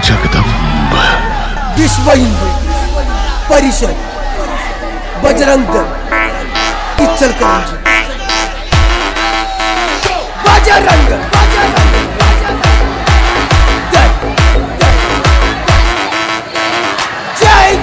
जगदम्ब। विश्व हिंदू परिषद बजरंग दल किचड़ बजरंग जय